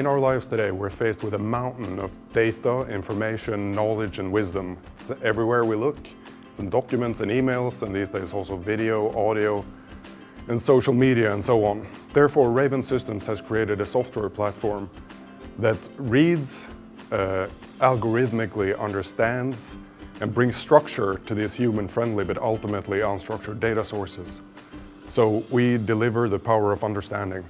In our lives today, we're faced with a mountain of data, information, knowledge and wisdom. It's everywhere we look. It's in documents and emails, and these days also video, audio, and social media and so on. Therefore, RAVN Systems has created a software platform that reads, uh, algorithmically understands, and brings structure to these human-friendly but ultimately unstructured data sources. So we deliver the power of understanding.